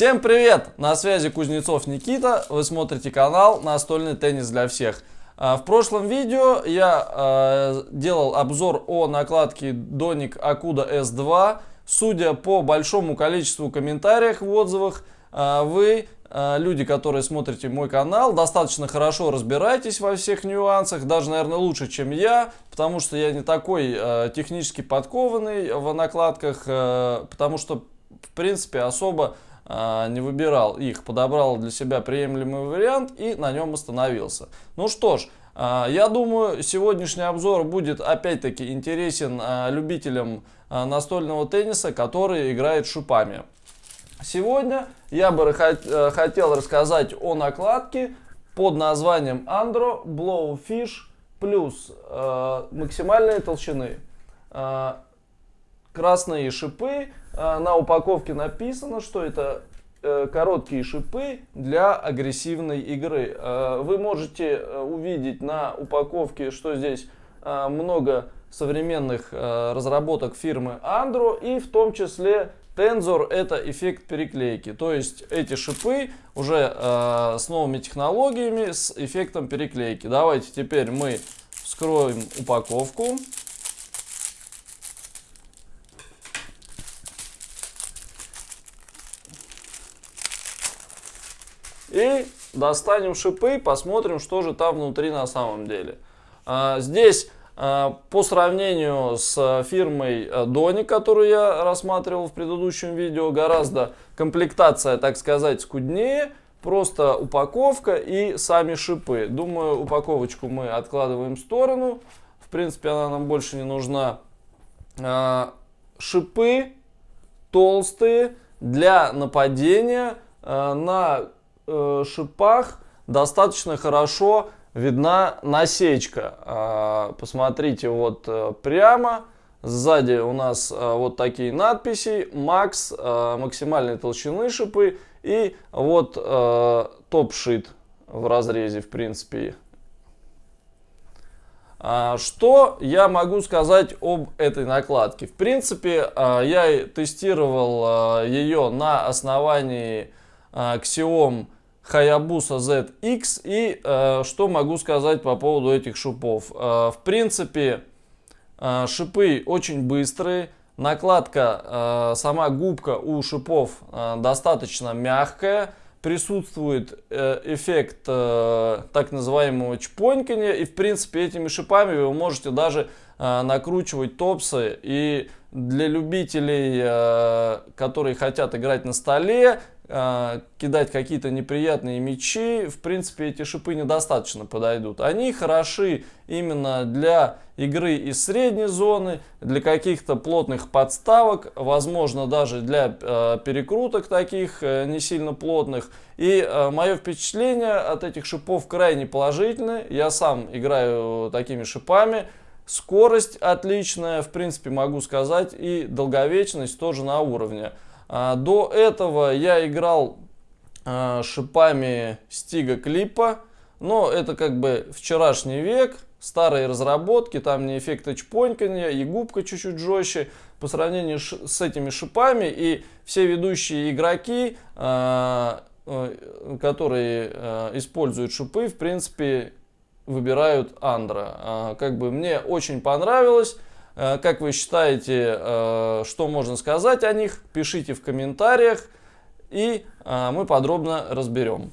Всем привет! На связи Кузнецов Никита. Вы смотрите канал «Настольный теннис для всех». А, в прошлом видео я э, делал обзор о накладке Donic Akuda S2. Судя по большому количеству комментариев в отзывах, э, вы, люди, которые смотрите мой канал, достаточно хорошо разбираетесь во всех нюансах, даже, наверное, лучше, чем я, потому что я не такой технически подкованный в накладках, потому что, в принципе, особо а, не выбирал их, подобрал для себя приемлемый вариант и на нем остановился. Ну что ж, а, я думаю, сегодняшний обзор будет опять-таки интересен а, любителям настольного тенниса, которые играют шипами. Сегодня я бы э, хотел рассказать о накладке под названием Andro Blowfish плюс э, максимальной толщины. красные шипы, а, на упаковке написано, что это э, короткие шипы для агрессивной игры. А, вы можете э, увидеть на упаковке, что здесь а, много современных разработок фирмы Andro и в том числе Tensor это эффект переклейки. То есть эти шипы уже с новыми технологиями, с эффектом переклейки. Давайте теперь мы вскроем упаковку. И достанем шипы, посмотрим, что же там внутри на самом деле. А, здесь а, по сравнению с фирмой Doni, которую я рассматривал в предыдущем видео, гораздо комплектация, так сказать, скуднее. Просто упаковка и сами шипы. Думаю, упаковочку мы откладываем в сторону. В принципе, она нам больше не нужна. А, шипы толстые для нападения на э, шипах достаточно хорошо видна насечка. Э, посмотрите вот э, прямо. Сзади у нас э, вот такие надписи. Макс, э, максимальной толщины шипы. И вот топ-шит в разрезе, в принципе. А, что я могу сказать об этой накладке? В принципе, а, я тестировал а, ее на основании Xiaomi Hayabusa ZX. И э, что могу сказать по поводу этих шипов. Э, в принципе, э, шипы очень быстрые. Накладка, э, сама губка у шипов э, достаточно мягкая. Присутствует э, эффект э, так называемого чпонькания. И в принципе этими шипами вы можете даже э, накручивать топсы. И для любителей, э, которые хотят играть на столе, кидать какие-то неприятные мячи, в принципе, эти шипы недостаточно подойдут. Они хороши именно для игры из средней зоны, для каких-то плотных подставок, возможно, даже для э, перекруток таких э, не сильно плотных. И э, мое впечатление от этих шипов крайне положительное. Я сам играю такими шипами. Скорость отличная, в принципе, могу сказать, и долговечность тоже на уровне. А, до этого я играл а, шипами Стига Клипа, но это как бы вчерашний век, старые разработки, там не эффекта чпонькания, и губка чуть-чуть жестче по сравнению с этими шипами. И все ведущие игроки, а, э, которые используют шипы, в принципе, выбирают Андра. Как бы мне очень понравилось. А, как вы считаете, а, что можно сказать о них? Пишите в комментариях, и мы подробно разберем.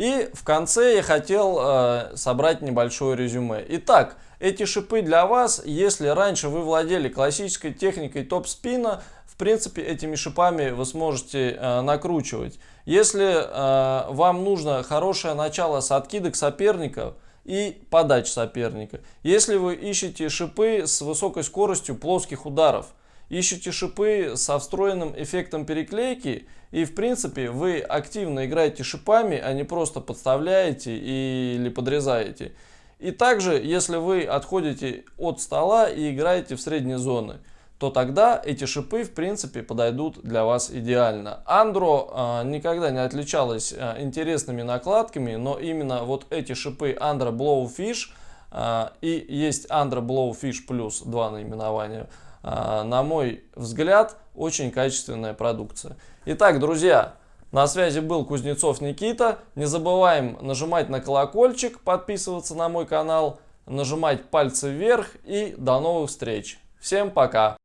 И в конце я хотел э, собрать небольшое резюме. Итак, эти шипы для вас, если раньше вы владели классической техникой топ-спина, в принципе, этими шипами вы сможете э, накручивать. Если э, вам нужно хорошее начало с откидок соперников, и подач соперника. Если вы ищете шипы с высокой скоростью плоских ударов, ищете шипы со встроенным эффектом переклейки, и в принципе вы активно играете шипами, а не просто подставляете или подрезаете. И также, если вы отходите от стола и играете в средние зоны то тогда эти шипы в принципе подойдут для вас идеально. Андро э, никогда не отличалась э, интересными накладками, но именно вот эти шипы Andro Blowfish э, и есть Andro Blowfish Plus, два наименования, на мой взгляд, очень качественная продукция. Итак, друзья, на связи был Кузнецов Никита. Не забываем нажимать на колокольчик, подписываться на мой канал, нажимать пальцы вверх и до новых встреч. Всем пока!